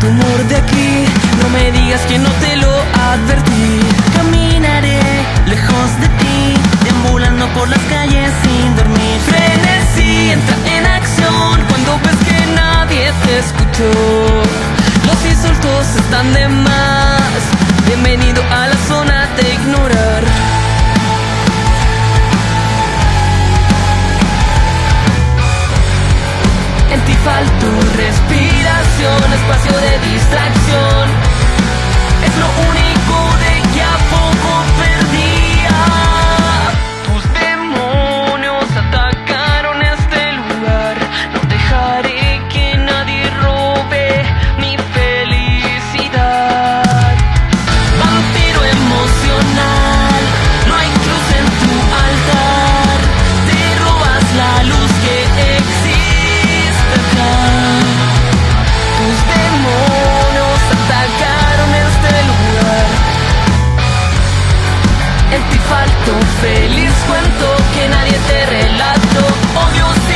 tu amor de aquí. No me digas que no te lo advertí. tu respiración, espacio de distracción. Tu feliz cuento que nadie te relató, obvio.